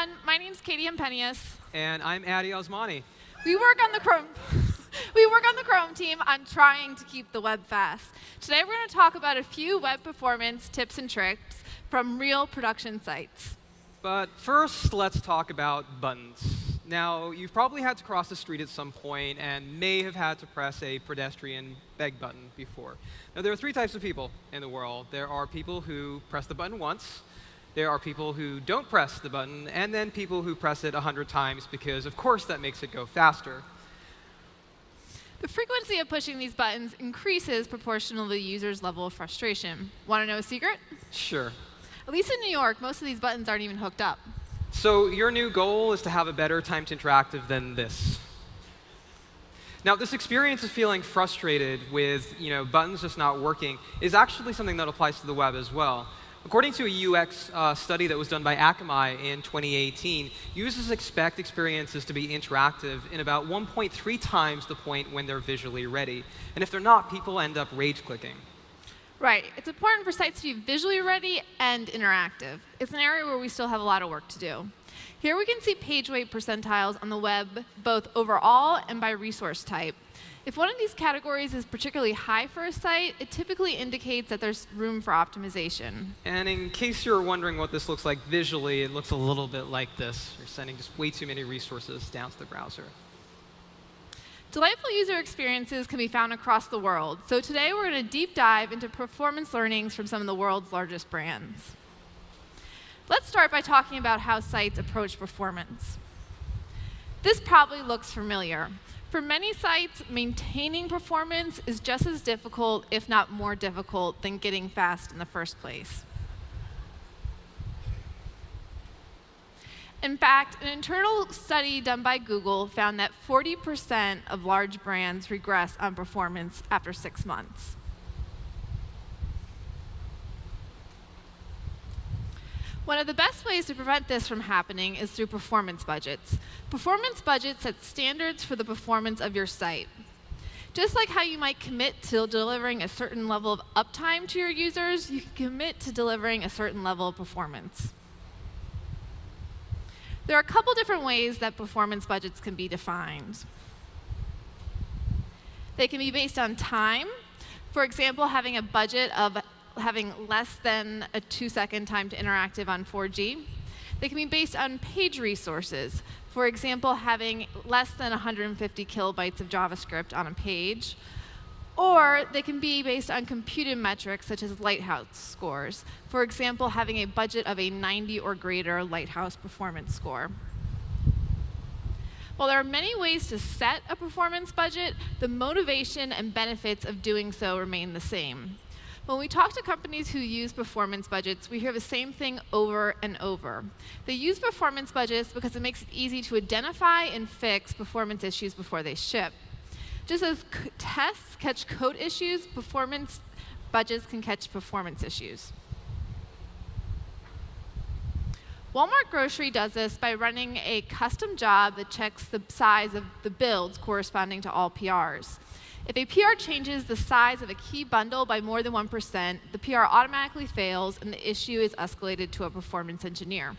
everyone. My name's Katie Hempenius. And I'm Addy Osmani. We work on the Chrome. we work on the Chrome team on trying to keep the web fast. Today we're going to talk about a few web performance tips and tricks from real production sites. But first, let's talk about buttons. Now, you've probably had to cross the street at some point and may have had to press a pedestrian beg button before. Now, there are three types of people in the world. There are people who press the button once, there are people who don't press the button, and then people who press it 100 times because, of course, that makes it go faster. The frequency of pushing these buttons increases proportional to the user's level of frustration. Want to know a secret? Sure. At least in New York, most of these buttons aren't even hooked up. So your new goal is to have a better time to interactive than this. Now, this experience of feeling frustrated with you know, buttons just not working is actually something that applies to the web as well. According to a UX uh, study that was done by Akamai in 2018, users expect experiences to be interactive in about 1.3 times the point when they're visually ready. And if they're not, people end up rage clicking. Right. It's important for sites to be visually ready and interactive. It's an area where we still have a lot of work to do. Here we can see page weight percentiles on the web, both overall and by resource type. If one of these categories is particularly high for a site, it typically indicates that there's room for optimization. And in case you're wondering what this looks like visually, it looks a little bit like this. You're sending just way too many resources down to the browser. Delightful user experiences can be found across the world. So today we're going to deep dive into performance learnings from some of the world's largest brands. Let's start by talking about how sites approach performance. This probably looks familiar. For many sites, maintaining performance is just as difficult, if not more difficult, than getting fast in the first place. In fact, an internal study done by Google found that 40% of large brands regress on performance after six months. One of the best ways to prevent this from happening is through performance budgets. Performance budgets set standards for the performance of your site. Just like how you might commit to delivering a certain level of uptime to your users, you can commit to delivering a certain level of performance. There are a couple different ways that performance budgets can be defined. They can be based on time. For example, having a budget of having less than a two-second time to interactive on 4G. They can be based on page resources. For example, having less than 150 kilobytes of JavaScript on a page, or they can be based on computed metrics such as Lighthouse scores. For example, having a budget of a 90 or greater Lighthouse performance score. While there are many ways to set a performance budget, the motivation and benefits of doing so remain the same. When we talk to companies who use performance budgets, we hear the same thing over and over. They use performance budgets because it makes it easy to identify and fix performance issues before they ship. Just as tests catch code issues, performance budgets can catch performance issues. Walmart Grocery does this by running a custom job that checks the size of the builds corresponding to all PRs. If a PR changes the size of a key bundle by more than 1%, the PR automatically fails and the issue is escalated to a performance engineer.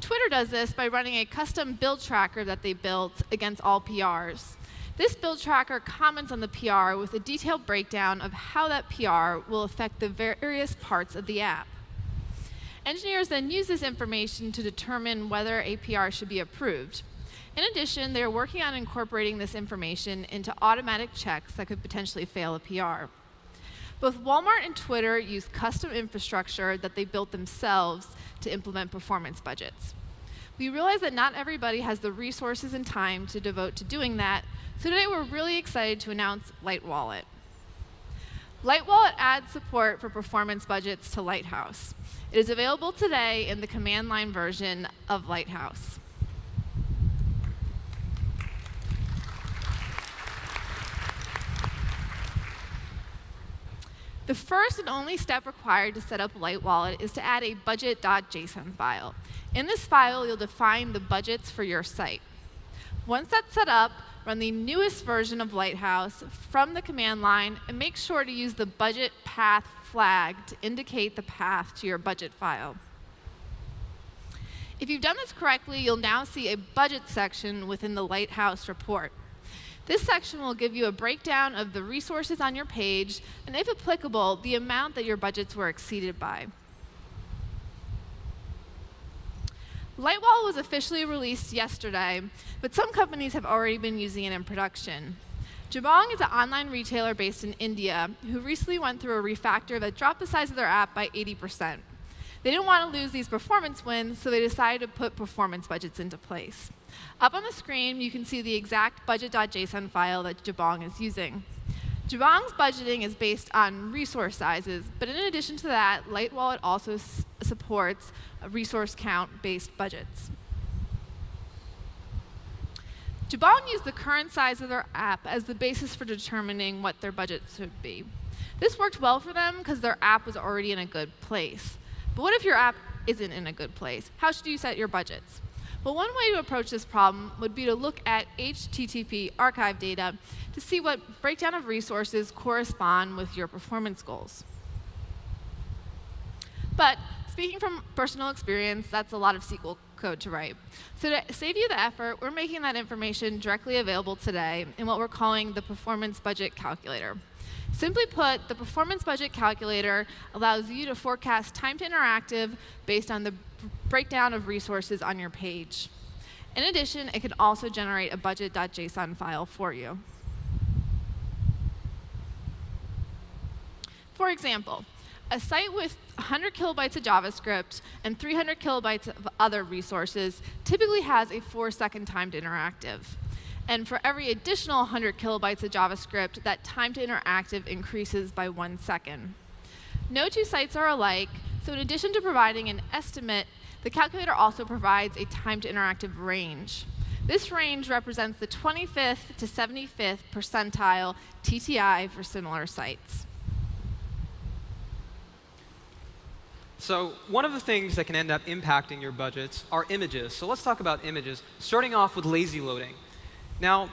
Twitter does this by running a custom build tracker that they built against all PRs. This build tracker comments on the PR with a detailed breakdown of how that PR will affect the various parts of the app. Engineers then use this information to determine whether a PR should be approved. In addition, they're working on incorporating this information into automatic checks that could potentially fail a PR. Both Walmart and Twitter use custom infrastructure that they built themselves to implement performance budgets. We realize that not everybody has the resources and time to devote to doing that, so today we're really excited to announce LightWallet. LightWallet adds support for performance budgets to Lighthouse. It is available today in the command line version of Lighthouse. The first and only step required to set up LightWallet is to add a budget.json file. In this file, you'll define the budgets for your site. Once that's set up, run the newest version of Lighthouse from the command line and make sure to use the budget path flag to indicate the path to your budget file. If you've done this correctly, you'll now see a budget section within the Lighthouse report. This section will give you a breakdown of the resources on your page, and if applicable, the amount that your budgets were exceeded by. Lightwall was officially released yesterday, but some companies have already been using it in production. Jabong is an online retailer based in India who recently went through a refactor that dropped the size of their app by 80%. They didn't want to lose these performance wins, so they decided to put performance budgets into place. Up on the screen, you can see the exact budget.json file that Jabong is using. Jabong's budgeting is based on resource sizes, but in addition to that, LightWallet also supports resource count-based budgets. Jabong used the current size of their app as the basis for determining what their budget should be. This worked well for them because their app was already in a good place. But what if your app isn't in a good place? How should you set your budgets? Well, one way to approach this problem would be to look at HTTP archive data to see what breakdown of resources correspond with your performance goals. But speaking from personal experience, that's a lot of SQL code to write. So to save you the effort, we're making that information directly available today in what we're calling the Performance Budget Calculator. Simply put, the performance budget calculator allows you to forecast time to interactive based on the breakdown of resources on your page. In addition, it can also generate a budget.json file for you. For example, a site with 100 kilobytes of JavaScript and 300 kilobytes of other resources typically has a four-second time to interactive. And for every additional 100 kilobytes of JavaScript, that time to interactive increases by one second. No two sites are alike, so in addition to providing an estimate, the calculator also provides a time to interactive range. This range represents the 25th to 75th percentile TTI for similar sites. So one of the things that can end up impacting your budgets are images. So let's talk about images, starting off with lazy loading. Now,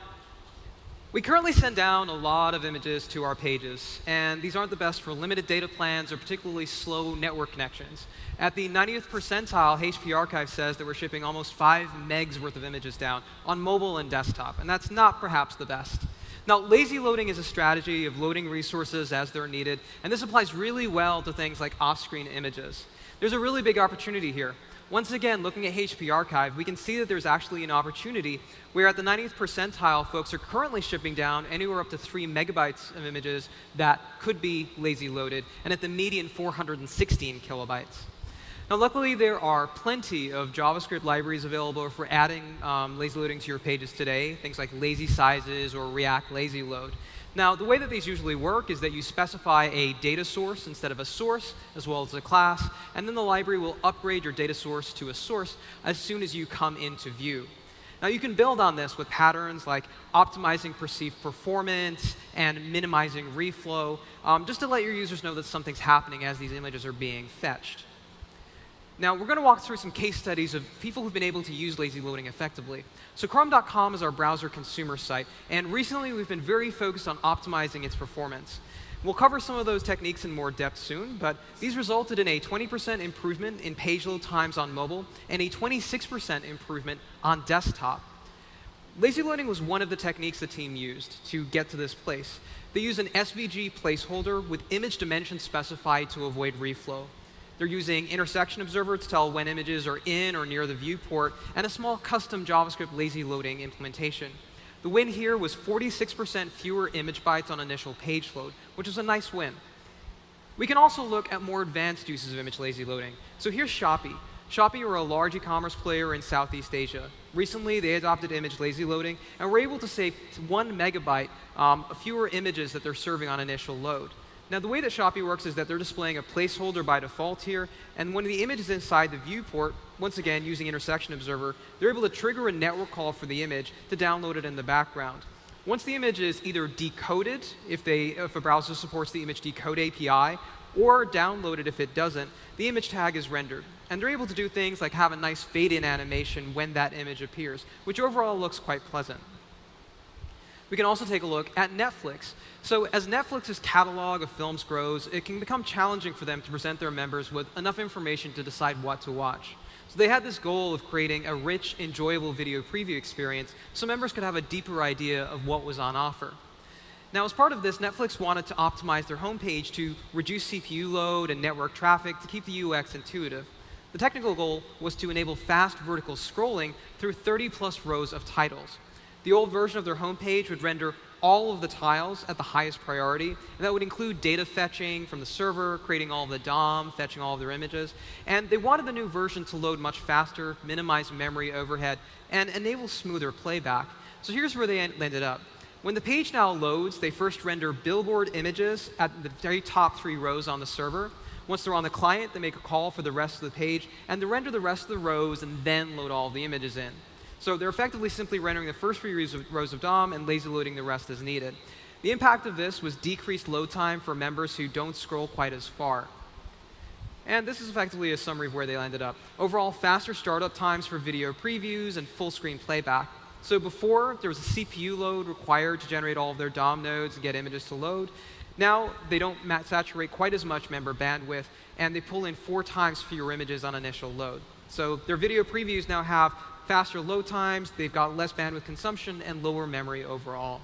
we currently send down a lot of images to our pages, and these aren't the best for limited data plans or particularly slow network connections. At the 90th percentile, HP Archive says that we're shipping almost 5 megs worth of images down on mobile and desktop, and that's not perhaps the best. Now, lazy loading is a strategy of loading resources as they're needed, and this applies really well to things like off-screen images. There's a really big opportunity here. Once again, looking at HP Archive, we can see that there's actually an opportunity where at the 90th percentile, folks are currently shipping down anywhere up to 3 megabytes of images that could be lazy loaded, and at the median, 416 kilobytes. Now, luckily, there are plenty of JavaScript libraries available for adding um, lazy loading to your pages today, things like lazy sizes or React lazy load. Now, the way that these usually work is that you specify a data source instead of a source, as well as a class, and then the library will upgrade your data source to a source as soon as you come into view. Now, you can build on this with patterns like optimizing perceived performance and minimizing reflow, um, just to let your users know that something's happening as these images are being fetched. Now, we're going to walk through some case studies of people who've been able to use lazy loading effectively. So Chrome.com is our browser consumer site, and recently we've been very focused on optimizing its performance. We'll cover some of those techniques in more depth soon, but these resulted in a 20% improvement in page load times on mobile and a 26% improvement on desktop. Lazy loading was one of the techniques the team used to get to this place. They used an SVG placeholder with image dimensions specified to avoid reflow. They're using intersection observer to tell when images are in or near the viewport, and a small custom JavaScript lazy loading implementation. The win here was 46% fewer image bytes on initial page load, which is a nice win. We can also look at more advanced uses of image lazy loading. So here's Shopee. Shopee are a large e-commerce player in Southeast Asia. Recently, they adopted image lazy loading, and were able to save one megabyte um, fewer images that they're serving on initial load. Now, the way that Shopee works is that they're displaying a placeholder by default here, and when the image is inside the viewport, once again, using Intersection Observer, they're able to trigger a network call for the image to download it in the background. Once the image is either decoded, if, they, if a browser supports the image decode API, or downloaded if it doesn't, the image tag is rendered. And they're able to do things like have a nice fade-in animation when that image appears, which overall looks quite pleasant. We can also take a look at Netflix. So as Netflix's catalog of films grows, it can become challenging for them to present their members with enough information to decide what to watch. So they had this goal of creating a rich, enjoyable video preview experience so members could have a deeper idea of what was on offer. Now, as part of this, Netflix wanted to optimize their homepage to reduce CPU load and network traffic to keep the UX intuitive. The technical goal was to enable fast vertical scrolling through 30 plus rows of titles. The old version of their homepage would render all of the tiles at the highest priority, and that would include data fetching from the server, creating all of the DOM, fetching all of their images. And they wanted the new version to load much faster, minimize memory overhead, and enable smoother playback. So here's where they ended up. When the page now loads, they first render billboard images at the very top three rows on the server. Once they're on the client, they make a call for the rest of the page, and they render the rest of the rows and then load all the images in. So they're effectively simply rendering the first three rows of, DOM and lazy loading the rest as needed. The impact of this was decreased load time for members who don't scroll quite as far. And this is effectively a summary of where they landed up. Overall, faster startup times for video previews and full screen playback. So before, there was a CPU load required to generate all of their DOM nodes and get images to load. Now, they don't saturate quite as much member bandwidth, and they pull in four times fewer images on initial load. So their video previews now have faster load times, they've got less bandwidth consumption, and lower memory overall.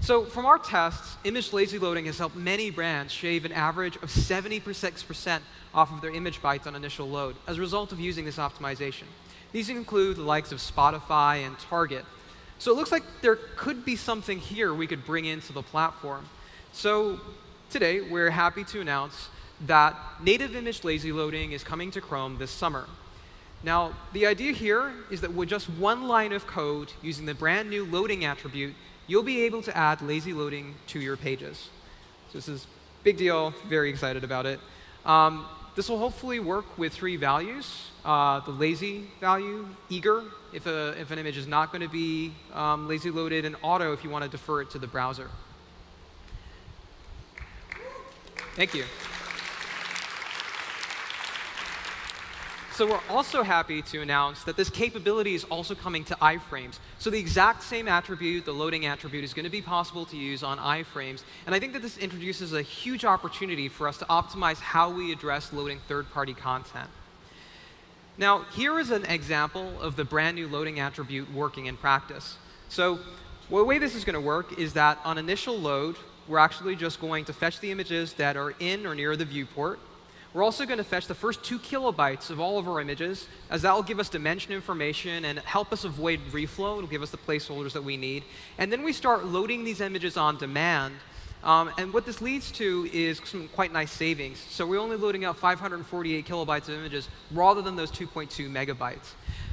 So from our tests, image lazy loading has helped many brands shave an average of 76% off of their image bytes on initial load as a result of using this optimization. These include the likes of Spotify and Target. So it looks like there could be something here we could bring into the platform. So today, we're happy to announce that native image lazy loading is coming to Chrome this summer. Now, the idea here is that with just one line of code using the brand new loading attribute, you'll be able to add lazy loading to your pages. So this is big deal, very excited about it. Um, this will hopefully work with three values. Uh, the lazy value, eager, if, a, if an image is not going to be um, lazy loaded, and auto if you want to defer it to the browser. Thank you. So we're also happy to announce that this capability is also coming to iframes. So the exact same attribute, the loading attribute, is going to be possible to use on iframes. And I think that this introduces a huge opportunity for us to optimize how we address loading third-party content. Now, here is an example of the brand new loading attribute working in practice. So the way this is going to work is that on initial load, we're actually just going to fetch the images that are in or near the viewport. We're also going to fetch the first two kilobytes of all of our images, as that will give us dimension information and help us avoid reflow. It'll give us the placeholders that we need. And then we start loading these images on demand. Um, and what this leads to is some quite nice savings. So we're only loading out 548 kilobytes of images rather than those 2.2 megabytes.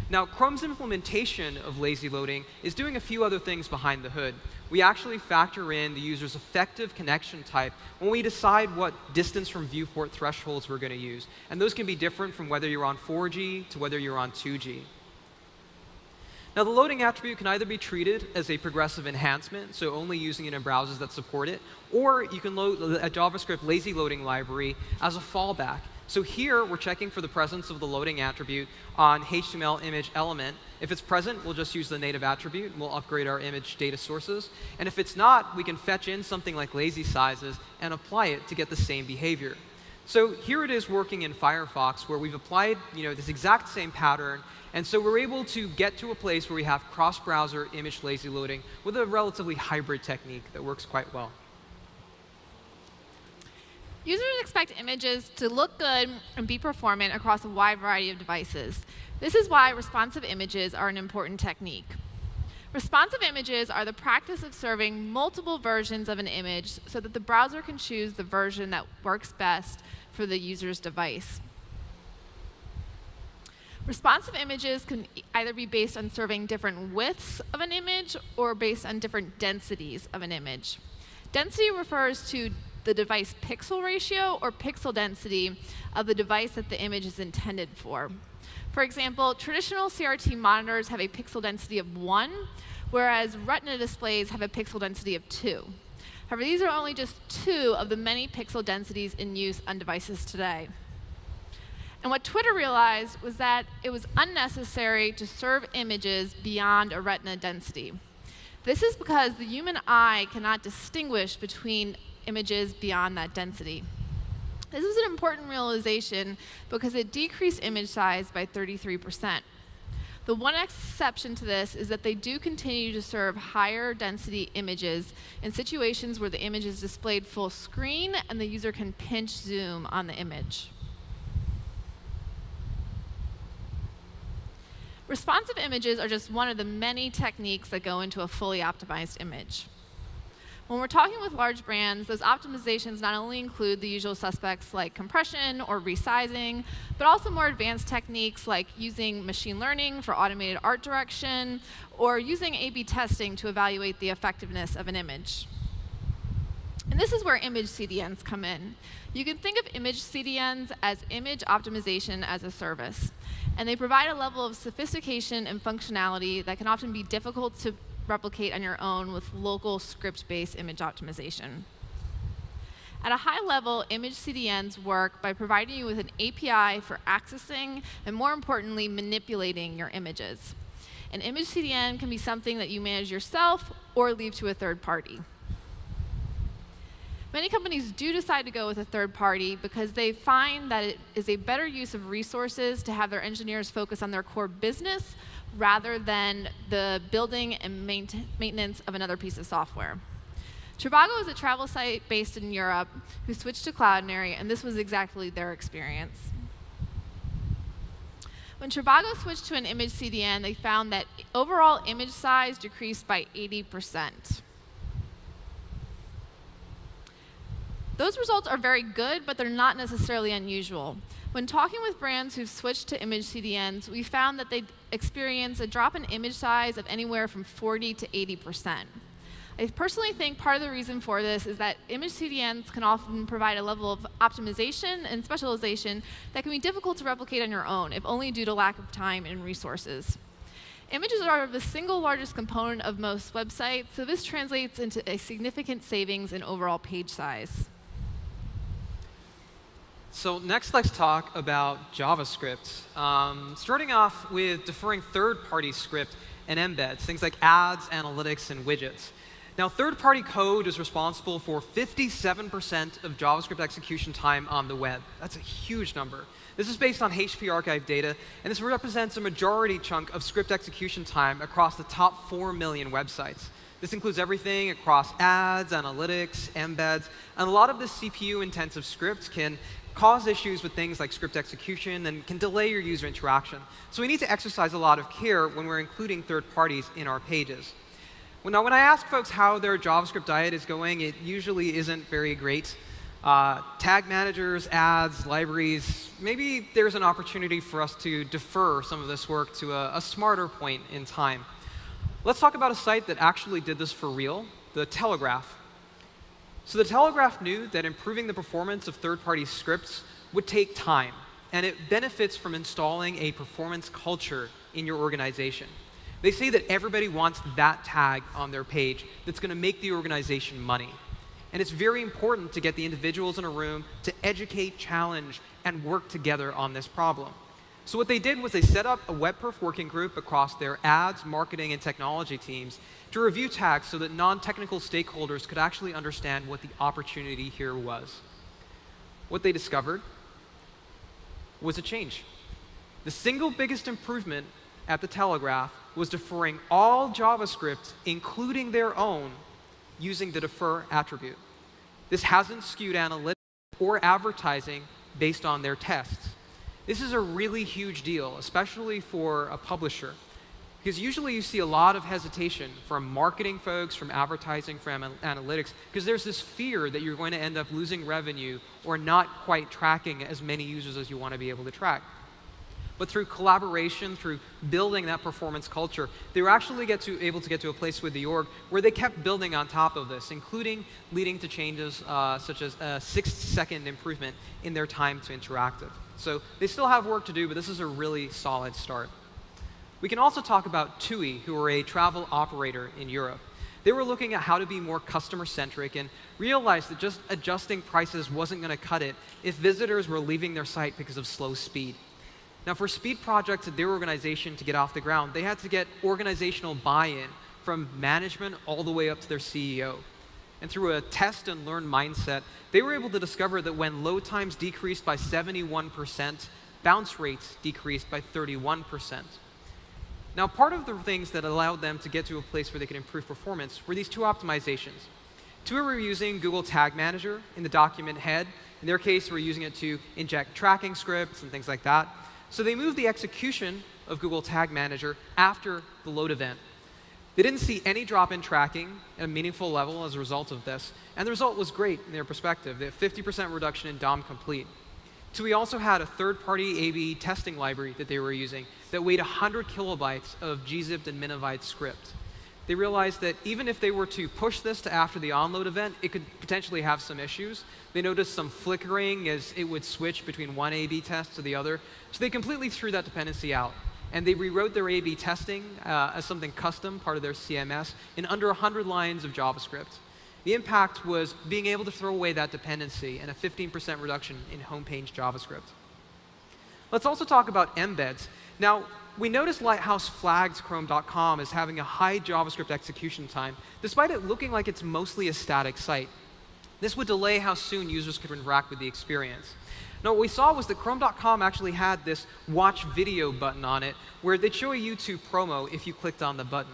Now, Chrome's implementation of lazy loading is doing a few other things behind the hood. We actually factor in the user's effective connection type when we decide what distance from viewport thresholds we're going to use. And those can be different from whether you're on 4G to whether you're on 2G. Now, the loading attribute can either be treated as a progressive enhancement, so only using it in browsers that support it, or you can load a JavaScript lazy loading library as a fallback. So here, we're checking for the presence of the loading attribute on HTML image element. If it's present, we'll just use the native attribute, and we'll upgrade our image data sources. And if it's not, we can fetch in something like lazy sizes and apply it to get the same behavior. So here it is working in Firefox, where we've applied you know, this exact same pattern. And so we're able to get to a place where we have cross-browser image lazy loading with a relatively hybrid technique that works quite well. Users expect images to look good and be performant across a wide variety of devices. This is why responsive images are an important technique. Responsive images are the practice of serving multiple versions of an image so that the browser can choose the version that works best for the user's device. Responsive images can either be based on serving different widths of an image or based on different densities of an image. Density refers to the device pixel ratio or pixel density of the device that the image is intended for. For example, traditional CRT monitors have a pixel density of 1, whereas Retina displays have a pixel density of 2. However, these are only just two of the many pixel densities in use on devices today. And what Twitter realized was that it was unnecessary to serve images beyond a retina density. This is because the human eye cannot distinguish between images beyond that density. This was an important realization because it decreased image size by 33%. The one exception to this is that they do continue to serve higher density images in situations where the image is displayed full screen and the user can pinch zoom on the image. Responsive images are just one of the many techniques that go into a fully optimized image. When we're talking with large brands, those optimizations not only include the usual suspects like compression or resizing, but also more advanced techniques like using machine learning for automated art direction, or using A-B testing to evaluate the effectiveness of an image. And this is where image CDNs come in. You can think of image CDNs as image optimization as a service. And they provide a level of sophistication and functionality that can often be difficult to replicate on your own with local script-based image optimization. At a high level, image CDNs work by providing you with an API for accessing and, more importantly, manipulating your images. An image CDN can be something that you manage yourself or leave to a third party. Many companies do decide to go with a third party because they find that it is a better use of resources to have their engineers focus on their core business rather than the building and maintenance of another piece of software. Trivago is a travel site based in Europe who switched to Cloudinary, and this was exactly their experience. When Trivago switched to an image CDN, they found that overall image size decreased by 80%. Those results are very good, but they're not necessarily unusual. When talking with brands who've switched to image CDNs, we found that they experience a drop in image size of anywhere from 40 to 80%. I personally think part of the reason for this is that image CDNs can often provide a level of optimization and specialization that can be difficult to replicate on your own, if only due to lack of time and resources. Images are the single largest component of most websites, so this translates into a significant savings in overall page size. So next, let's talk about JavaScript. Um, starting off with deferring third-party script and embeds, things like ads, analytics, and widgets. Now, third-party code is responsible for 57% of JavaScript execution time on the web. That's a huge number. This is based on HP archive data, and this represents a majority chunk of script execution time across the top 4 million websites. This includes everything across ads, analytics, embeds, and a lot of this CPU-intensive scripts can cause issues with things like script execution and can delay your user interaction. So we need to exercise a lot of care when we're including third parties in our pages. Well, now, when I ask folks how their JavaScript diet is going, it usually isn't very great. Uh, tag managers, ads, libraries, maybe there's an opportunity for us to defer some of this work to a, a smarter point in time. Let's talk about a site that actually did this for real, the Telegraph. So the Telegraph knew that improving the performance of third-party scripts would take time, and it benefits from installing a performance culture in your organization. They say that everybody wants that tag on their page that's going to make the organization money. And it's very important to get the individuals in a room to educate, challenge, and work together on this problem. So what they did was they set up a WebPerf working group across their ads, marketing, and technology teams to review tags so that non-technical stakeholders could actually understand what the opportunity here was. What they discovered was a change. The single biggest improvement at the Telegraph was deferring all JavaScript, including their own, using the defer attribute. This hasn't skewed analytics or advertising based on their tests. This is a really huge deal, especially for a publisher. Because usually you see a lot of hesitation from marketing folks, from advertising, from analytics, because there's this fear that you're going to end up losing revenue or not quite tracking as many users as you want to be able to track. But through collaboration, through building that performance culture, they were actually get to, able to get to a place with the org where they kept building on top of this, including leading to changes uh, such as a six-second improvement in their time to interactive. So they still have work to do, but this is a really solid start. We can also talk about TUI, who are a travel operator in Europe. They were looking at how to be more customer-centric and realized that just adjusting prices wasn't going to cut it if visitors were leaving their site because of slow speed. Now, for speed projects at their organization to get off the ground, they had to get organizational buy-in from management all the way up to their CEO. And through a test and learn mindset, they were able to discover that when load times decreased by 71%, bounce rates decreased by 31%. Now, part of the things that allowed them to get to a place where they could improve performance were these two optimizations. Two were using Google Tag Manager in the document head. In their case, we're using it to inject tracking scripts and things like that. So they moved the execution of Google Tag Manager after the load event. They didn't see any drop in tracking at a meaningful level as a result of this. And the result was great in their perspective. They had 50% reduction in DOM complete. So we also had a third-party A-B testing library that they were using that weighed 100 kilobytes of gzipped and minified script. They realized that even if they were to push this to after the onload event, it could potentially have some issues. They noticed some flickering as it would switch between one A-B test to the other. So they completely threw that dependency out. And they rewrote their A-B testing uh, as something custom, part of their CMS, in under 100 lines of JavaScript. The impact was being able to throw away that dependency and a 15% reduction in homepage JavaScript. Let's also talk about embeds. Now, we noticed Lighthouse flags Chrome.com as having a high JavaScript execution time, despite it looking like it's mostly a static site. This would delay how soon users could interact with the experience. Now, what we saw was that Chrome.com actually had this watch video button on it, where they'd show a YouTube promo if you clicked on the button.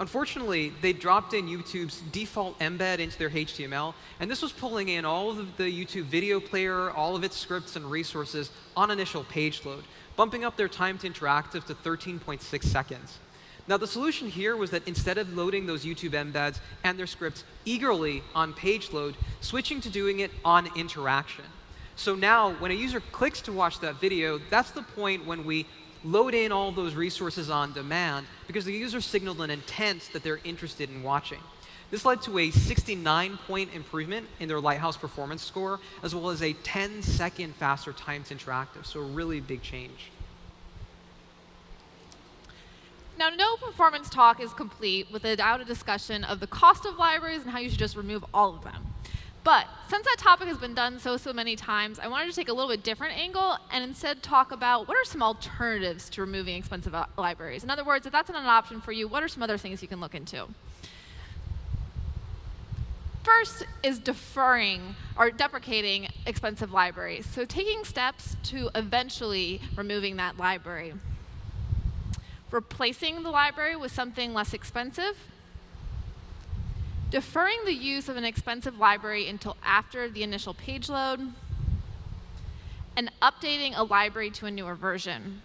Unfortunately, they dropped in YouTube's default embed into their HTML, and this was pulling in all of the YouTube video player, all of its scripts and resources on initial page load, bumping up their time to interactive to 13.6 seconds. Now, the solution here was that instead of loading those YouTube embeds and their scripts eagerly on page load, switching to doing it on interaction. So now, when a user clicks to watch that video, that's the point when we load in all those resources on demand because the user signaled an intent that they're interested in watching. This led to a 69-point improvement in their Lighthouse performance score, as well as a 10-second faster time to interactive, so a really big change. Now, no performance talk is complete without a discussion of the cost of libraries and how you should just remove all of them. But since that topic has been done so, so many times, I wanted to take a little bit different angle and instead talk about what are some alternatives to removing expensive libraries. In other words, if that's not an option for you, what are some other things you can look into? First is deferring or deprecating expensive libraries. So taking steps to eventually removing that library. Replacing the library with something less expensive deferring the use of an expensive library until after the initial page load, and updating a library to a newer version.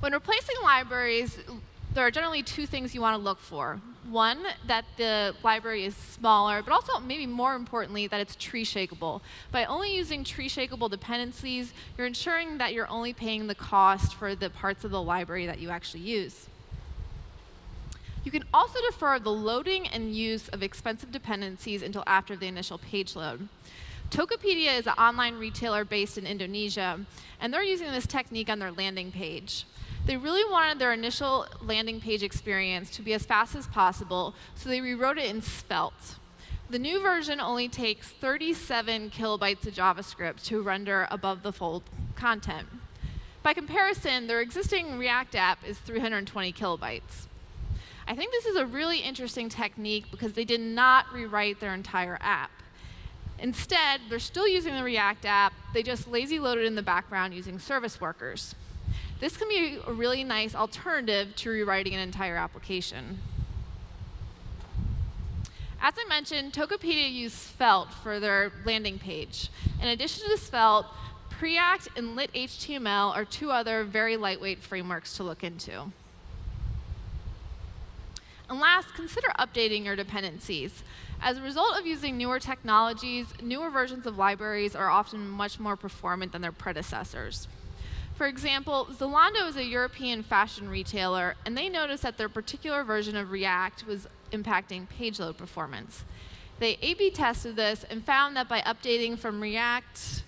When replacing libraries, there are generally two things you want to look for. One, that the library is smaller, but also, maybe more importantly, that it's tree shakeable. By only using tree shakeable dependencies, you're ensuring that you're only paying the cost for the parts of the library that you actually use. You can also defer the loading and use of expensive dependencies until after the initial page load. Tokopedia is an online retailer based in Indonesia, and they're using this technique on their landing page. They really wanted their initial landing page experience to be as fast as possible, so they rewrote it in Svelte. The new version only takes 37 kilobytes of JavaScript to render above the fold content. By comparison, their existing React app is 320 kilobytes. I think this is a really interesting technique because they did not rewrite their entire app. Instead, they're still using the React app, they just lazy loaded in the background using service workers. This can be a really nice alternative to rewriting an entire application. As I mentioned, Tokopedia used Svelte for their landing page. In addition to Svelte, Preact and lit-html are two other very lightweight frameworks to look into. And last, consider updating your dependencies. As a result of using newer technologies, newer versions of libraries are often much more performant than their predecessors. For example, Zalando is a European fashion retailer, and they noticed that their particular version of React was impacting page load performance. They A-B tested this and found that by updating from React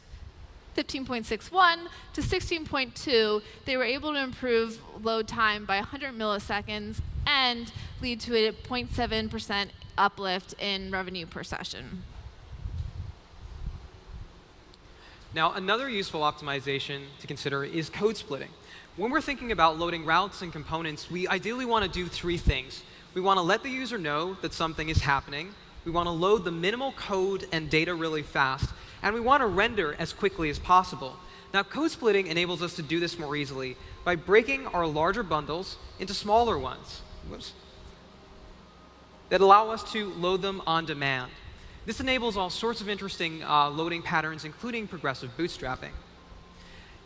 15.61 to 16.2, they were able to improve load time by 100 milliseconds and lead to a 0.7% uplift in revenue per session. Now, another useful optimization to consider is code splitting. When we're thinking about loading routes and components, we ideally want to do three things. We want to let the user know that something is happening. We want to load the minimal code and data really fast. And we want to render as quickly as possible. Now, code splitting enables us to do this more easily by breaking our larger bundles into smaller ones Whoops. That allow us to load them on demand. This enables all sorts of interesting uh, loading patterns, including progressive bootstrapping.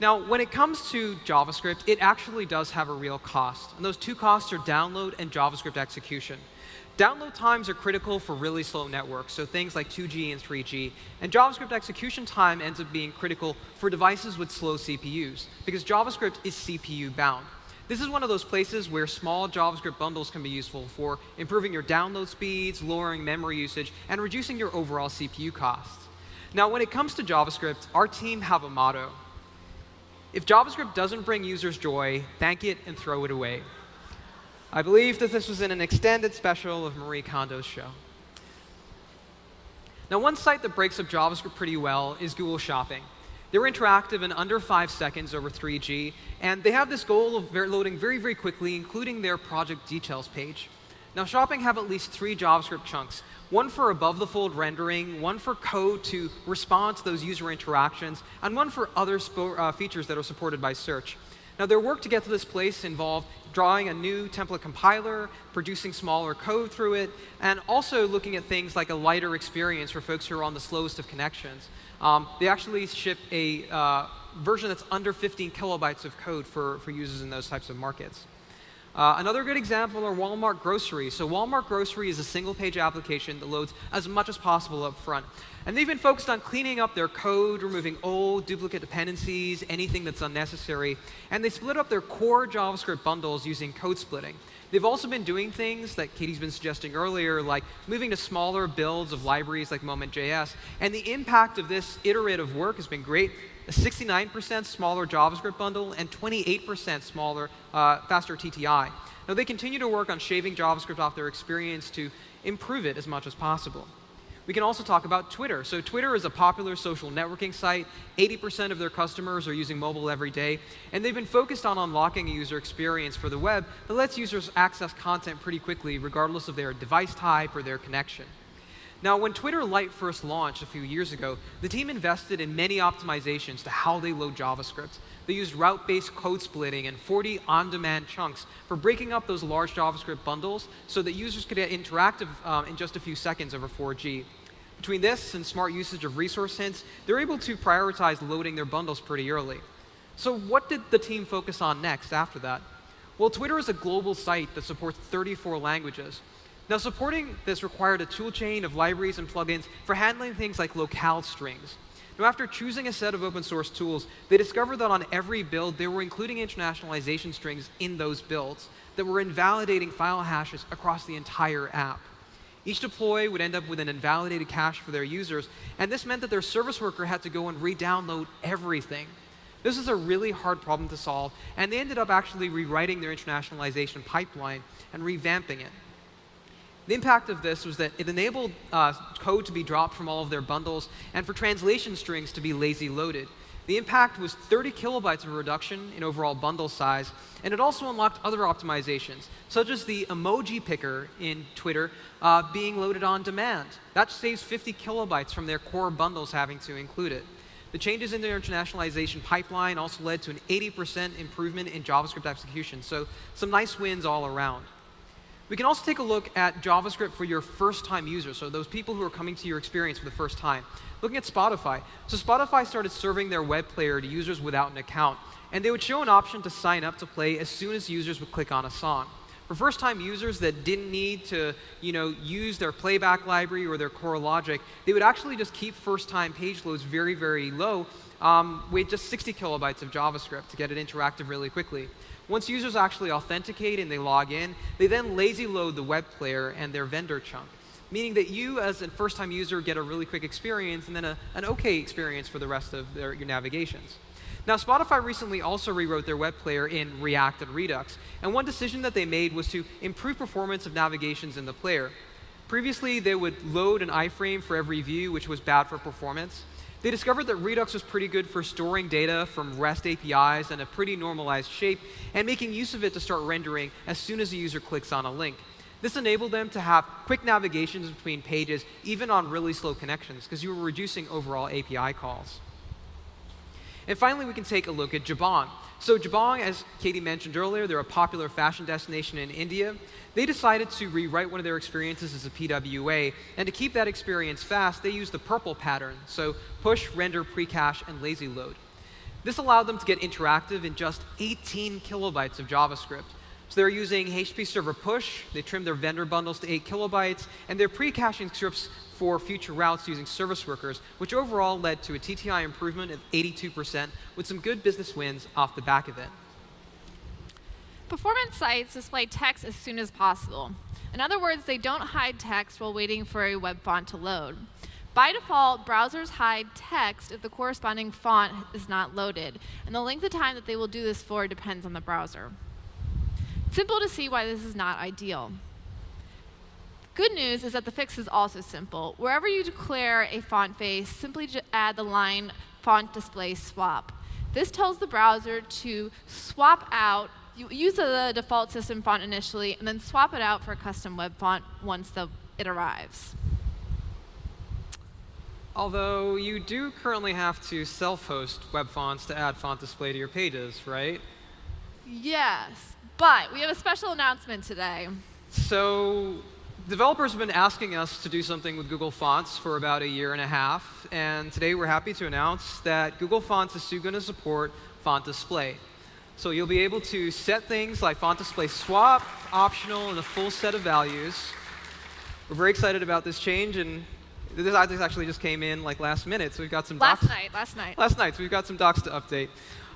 Now, when it comes to JavaScript, it actually does have a real cost. And those two costs are download and JavaScript execution. Download times are critical for really slow networks, so things like 2G and 3G. And JavaScript execution time ends up being critical for devices with slow CPUs, because JavaScript is CPU bound. This is one of those places where small JavaScript bundles can be useful for improving your download speeds, lowering memory usage, and reducing your overall CPU costs. Now, when it comes to JavaScript, our team have a motto. If JavaScript doesn't bring users joy, thank it and throw it away. I believe that this was in an extended special of Marie Kondo's show. Now, one site that breaks up JavaScript pretty well is Google Shopping. They're interactive in under five seconds over 3G, and they have this goal of loading very, very quickly, including their project details page. Now, Shopping have at least three JavaScript chunks, one for above-the-fold rendering, one for code to respond to those user interactions, and one for other uh, features that are supported by search. Now, their work to get to this place involved drawing a new template compiler, producing smaller code through it, and also looking at things like a lighter experience for folks who are on the slowest of connections. Um, they actually ship a uh, version that's under 15 kilobytes of code for, for users in those types of markets. Uh, another good example are Walmart Grocery. So Walmart Grocery is a single-page application that loads as much as possible up front. And they've been focused on cleaning up their code, removing old duplicate dependencies, anything that's unnecessary. And they split up their core JavaScript bundles using code splitting. They've also been doing things that Katie's been suggesting earlier, like moving to smaller builds of libraries like Moment.js. And the impact of this iterative work has been great. A 69% smaller JavaScript bundle and 28% smaller, uh, faster TTI. Now, they continue to work on shaving JavaScript off their experience to improve it as much as possible. We can also talk about Twitter. So Twitter is a popular social networking site. 80% of their customers are using mobile every day. And they've been focused on unlocking a user experience for the web that lets users access content pretty quickly, regardless of their device type or their connection. Now, when Twitter Lite first launched a few years ago, the team invested in many optimizations to how they load JavaScript. They used route-based code splitting and 40 on-demand chunks for breaking up those large JavaScript bundles so that users could get interactive um, in just a few seconds over 4G. Between this and smart usage of resource hints, they're able to prioritize loading their bundles pretty early. So what did the team focus on next after that? Well, Twitter is a global site that supports 34 languages. Now, supporting this required a toolchain of libraries and plugins for handling things like locale strings. Now, after choosing a set of open source tools, they discovered that on every build, they were including internationalization strings in those builds that were invalidating file hashes across the entire app. Each deploy would end up with an invalidated cache for their users, and this meant that their service worker had to go and re-download everything. This is a really hard problem to solve, and they ended up actually rewriting their internationalization pipeline and revamping it. The impact of this was that it enabled uh, code to be dropped from all of their bundles and for translation strings to be lazy loaded. The impact was 30 kilobytes of reduction in overall bundle size, and it also unlocked other optimizations, such as the emoji picker in Twitter uh, being loaded on demand. That saves 50 kilobytes from their core bundles having to include it. The changes in their internationalization pipeline also led to an 80% improvement in JavaScript execution, so some nice wins all around. We can also take a look at JavaScript for your first-time users, so those people who are coming to your experience for the first time. Looking at Spotify. So Spotify started serving their web player to users without an account, and they would show an option to sign up to play as soon as users would click on a song. For first-time users that didn't need to you know, use their playback library or their core logic, they would actually just keep first-time page loads very, very low um, with just 60 kilobytes of JavaScript to get it interactive really quickly. Once users actually authenticate and they log in, they then lazy load the web player and their vendor chunk, meaning that you as a first-time user get a really quick experience and then a, an OK experience for the rest of their, your navigations. Now, Spotify recently also rewrote their web player in React and Redux, and one decision that they made was to improve performance of navigations in the player. Previously, they would load an iframe for every view, which was bad for performance. They discovered that Redux was pretty good for storing data from REST APIs in a pretty normalized shape and making use of it to start rendering as soon as a user clicks on a link. This enabled them to have quick navigations between pages, even on really slow connections, because you were reducing overall API calls. And finally, we can take a look at Jabong. So Jabong, as Katie mentioned earlier, they're a popular fashion destination in India. They decided to rewrite one of their experiences as a PWA, and to keep that experience fast, they used the PRPL pattern, so push, render, precache, and lazy load. This allowed them to get interactive in just 18 kilobytes of JavaScript. So they're using HTTP Server Push, they trimmed their vendor bundles to 8 kilobytes, and they're pre-caching scripts for future routes using service workers, which overall led to a TTI improvement of 82% with some good business wins off the back of it. Performance sites display text as soon as possible. In other words, they don't hide text while waiting for a web font to load. By default, browsers hide text if the corresponding font is not loaded, and the length of time that they will do this for depends on the browser. Simple to see why this is not ideal. Good news is that the fix is also simple. Wherever you declare a font face, simply add the line font display swap. This tells the browser to swap out, you use the default system font initially, and then swap it out for a custom web font once the, it arrives. Although you do currently have to self-host web fonts to add font display to your pages, right? Yes, but we have a special announcement today. So developers have been asking us to do something with Google Fonts for about a year and a half, and today we're happy to announce that Google Fonts is soon going to support font display. So you'll be able to set things like font display swap, optional, and a full set of values. We're very excited about this change, and this actually just came in like last minute, so we've got some last docs. night, last night. Last night, so we've got some docs to update.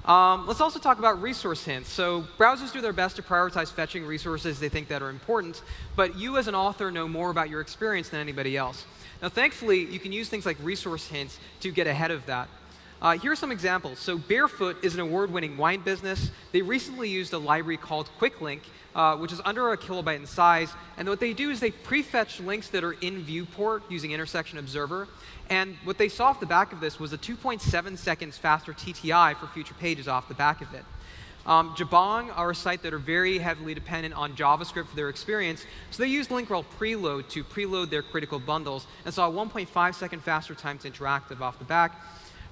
Um, let's also talk about resource hints. So browsers do their best to prioritize fetching resources they think that are important, but you as an author know more about your experience than anybody else. Now, thankfully, you can use things like resource hints to get ahead of that. Uh, here are some examples. So Barefoot is an award-winning wine business. They recently used a library called QuickLink, uh, which is under a kilobyte in size. And what they do is they prefetch links that are in viewport using Intersection Observer. And what they saw off the back of this was a 2.7 seconds faster TTI for future pages off the back of it. Um, Jabong are a site that are very heavily dependent on JavaScript for their experience, so they used link rel preload to preload their critical bundles and saw a 1.5 second faster time to interactive off the back.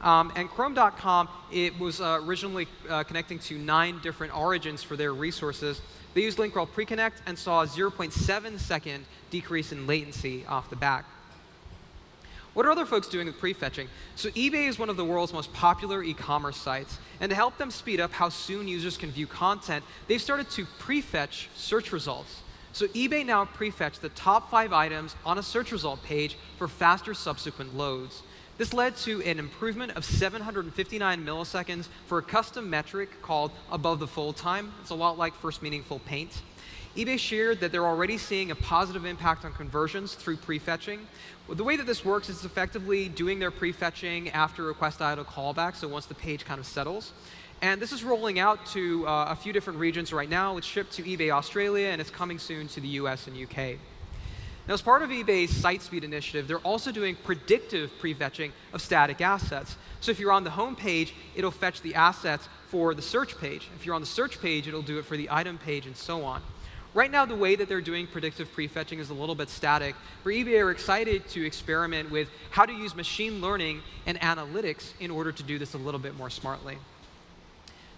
Um, and Chrome.com, it was uh, originally uh, connecting to nine different origins for their resources. They used link rel preconnect and saw a 0.7 second decrease in latency off the back. What are other folks doing with prefetching? So eBay is one of the world's most popular e-commerce sites. And to help them speed up how soon users can view content, they've started to prefetch search results. So eBay now prefetch the top five items on a search result page for faster subsequent loads. This led to an improvement of 759 milliseconds for a custom metric called above the fold time. It's a lot like first meaningful paint eBay shared that they're already seeing a positive impact on conversions through prefetching. Well, the way that this works is effectively doing their prefetching after request idle callback, so once the page kind of settles. And this is rolling out to uh, a few different regions right now. It's shipped to eBay Australia, and it's coming soon to the US and UK. Now, as part of eBay's site speed initiative, they're also doing predictive prefetching of static assets. So if you're on the home page, it'll fetch the assets for the search page. If you're on the search page, it'll do it for the item page, and so on. Right now, the way that they're doing predictive prefetching is a little bit static. For eBay are excited to experiment with how to use machine learning and analytics in order to do this a little bit more smartly.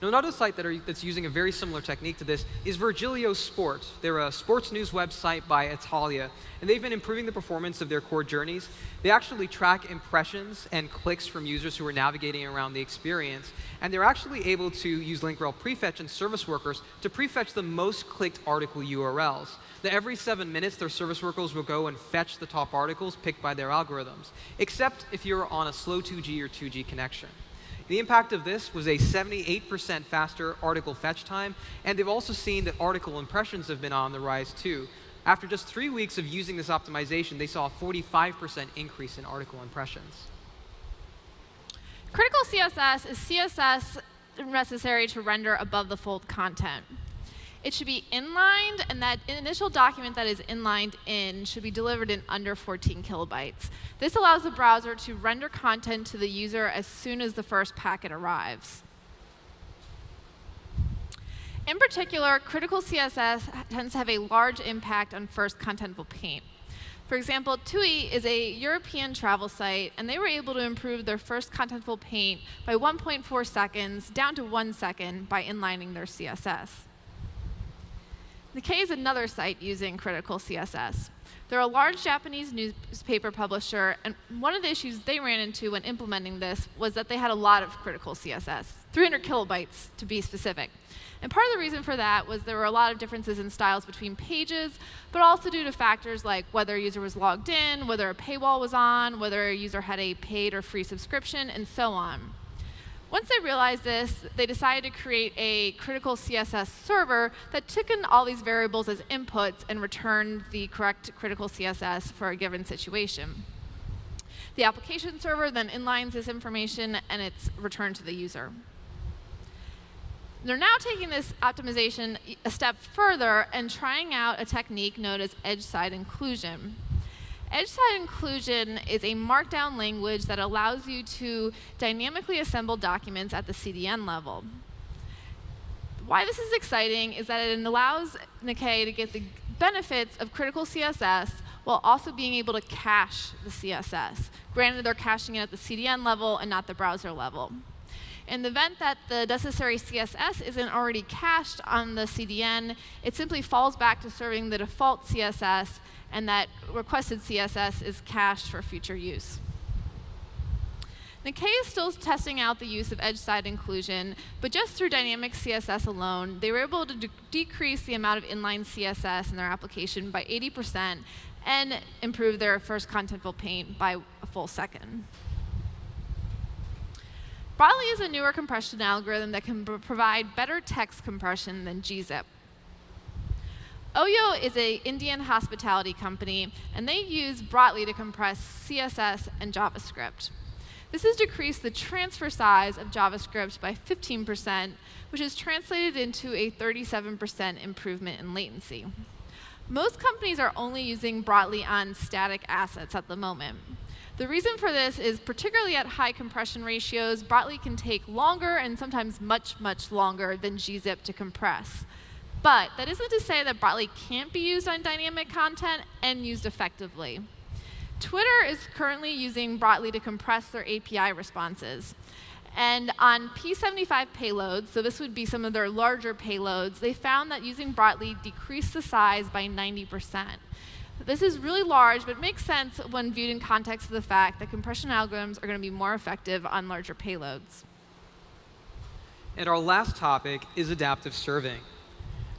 Now, another site that are, that's using a very similar technique to this is Virgilio Sport. They're a sports news website by Italia, and they've been improving the performance of their core journeys. They actually track impressions and clicks from users who are navigating around the experience, and they're actually able to use link rel prefetch and service workers to prefetch the most clicked article URLs. Now, every seven minutes, their service workers will go and fetch the top articles picked by their algorithms, except if you're on a slow 2G or 2G connection. The impact of this was a 78% faster article fetch time, and they've also seen that article impressions have been on the rise too. After just three weeks of using this optimization, they saw a 45% increase in article impressions. Critical CSS is CSS necessary to render above the fold content. It should be inlined, and that initial document that is inlined in should be delivered in under 14 kilobytes. This allows the browser to render content to the user as soon as the first packet arrives. In particular, critical CSS tends to have a large impact on first contentful paint. For example, TUI is a European travel site, and they were able to improve their first contentful paint by 1.4 seconds down to one second by inlining their CSS. Nikkei is another site using critical CSS. They're a large Japanese newspaper publisher, and one of the issues they ran into when implementing this was that they had a lot of critical CSS, 300 kilobytes to be specific. And part of the reason for that was there were a lot of differences in styles between pages, but also due to factors like whether a user was logged in, whether a paywall was on, whether a user had a paid or free subscription, and so on. Once they realized this, they decided to create a critical CSS server that took in all these variables as inputs and returned the correct critical CSS for a given situation. The application server then inlines this information, and it's returned to the user. They're now taking this optimization a step further and trying out a technique known as edge-side inclusion. Edge-side inclusion is a markdown language that allows you to dynamically assemble documents at the CDN level. Why this is exciting is that it allows Nikkei to get the benefits of critical CSS while also being able to cache the CSS. Granted, they're caching it at the CDN level and not the browser level. In the event that the necessary CSS isn't already cached on the CDN, it simply falls back to serving the default CSS, and that requested CSS is cached for future use. Nikkei is still testing out the use of edge-side inclusion, but just through dynamic CSS alone, they were able to de decrease the amount of inline CSS in their application by 80% and improve their first contentful paint by a full second. Brotli is a newer compression algorithm that can provide better text compression than gzip. Oyo is an Indian hospitality company, and they use Brotli to compress CSS and JavaScript. This has decreased the transfer size of JavaScript by 15%, which is translated into a 37% improvement in latency. Most companies are only using Brotli on static assets at the moment. The reason for this is particularly at high compression ratios, Brotli can take longer and sometimes much, much longer than gzip to compress. But that isn't to say that Brotli can't be used on dynamic content and used effectively. Twitter is currently using Brotli to compress their API responses. And on P75 payloads, so this would be some of their larger payloads, they found that using Brotli decreased the size by 90%. This is really large, but makes sense when viewed in context of the fact that compression algorithms are going to be more effective on larger payloads. And our last topic is adaptive serving.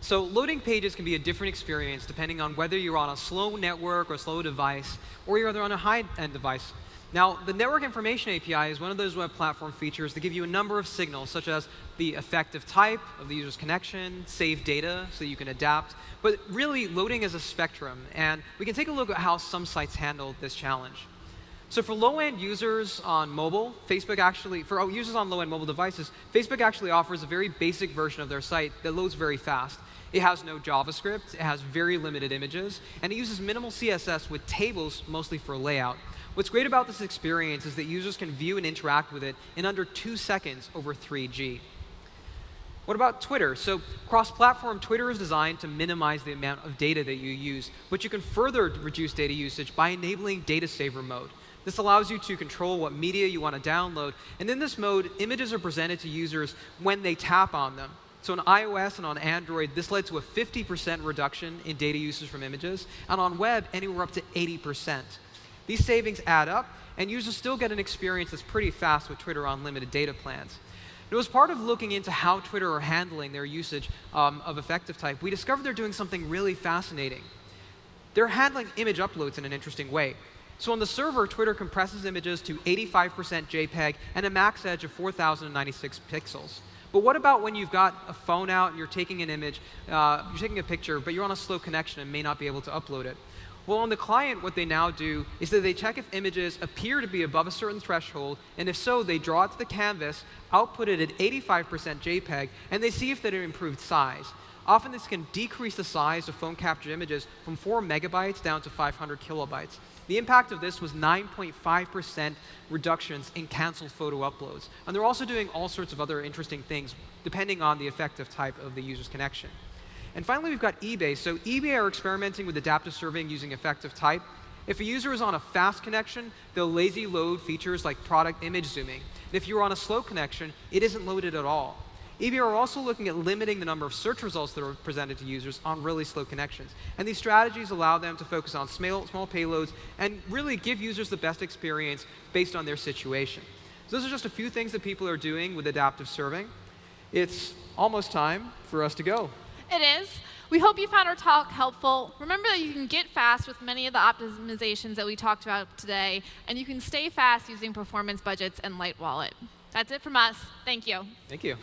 So loading pages can be a different experience depending on whether you're on a slow network or a slow device, or you're on a high-end device. Now, the Network Information API is one of those web platform features that give you a number of signals, such as the effective type of the user's connection, save data so you can adapt. But really, loading is a spectrum. And we can take a look at how some sites handle this challenge. So for low-end users on mobile, Facebook actually, for oh, users on low-end mobile devices, Facebook actually offers a very basic version of their site that loads very fast. It has no JavaScript, it has very limited images, and it uses minimal CSS with tables mostly for layout. What's great about this experience is that users can view and interact with it in under two seconds over 3G. What about Twitter? So cross-platform Twitter is designed to minimize the amount of data that you use, but you can further reduce data usage by enabling data saver mode. This allows you to control what media you want to download, and in this mode, images are presented to users when they tap on them. So on iOS and on Android, this led to a 50% reduction in data usage from images, and on web, anywhere up to 80%. These savings add up, and users still get an experience that's pretty fast with Twitter unlimited data plans. It was part of looking into how Twitter are handling their usage um, of effective type, we discovered they're doing something really fascinating. They're handling image uploads in an interesting way. So on the server, Twitter compresses images to 85% JPEG and a max edge of 4,096 pixels. But what about when you've got a phone out and you're taking an image, uh, you're taking a picture, but you're on a slow connection and may not be able to upload it? Well, on the client, what they now do is that they check if images appear to be above a certain threshold, and if so, they draw it to the canvas, output it at 85% JPEG, and they see if that it improved size. Often this can decrease the size of phone captured images from 4 megabytes down to 500 kilobytes. The impact of this was 9.5% reductions in canceled photo uploads. And they're also doing all sorts of other interesting things depending on the effective type of the user's connection. And finally, we've got eBay. So eBay are experimenting with adaptive serving using effective type. If a user is on a fast connection, they'll lazy load features like product image zooming. And if you're on a slow connection, it isn't loaded at all. eBay are also looking at limiting the number of search results that are presented to users on really slow connections. And these strategies allow them to focus on small, small payloads and really give users the best experience based on their situation. So those are just a few things that people are doing with adaptive serving. It's almost time for us to go. It is. We hope you found our talk helpful. Remember that you can get fast with many of the optimizations that we talked about today, and you can stay fast using performance budgets and LightWallet. That's it from us. Thank you. Thank you.